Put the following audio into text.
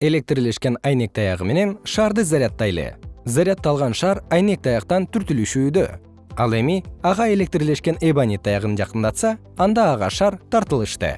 электрлешкен айнек таягы менен шарды заряддайлы заряддалган шар айнек таяктан түртүлүшүүдө. Ал эми ага электрлешкен эбонит таягын жакындатса анда ага шар тартылышты.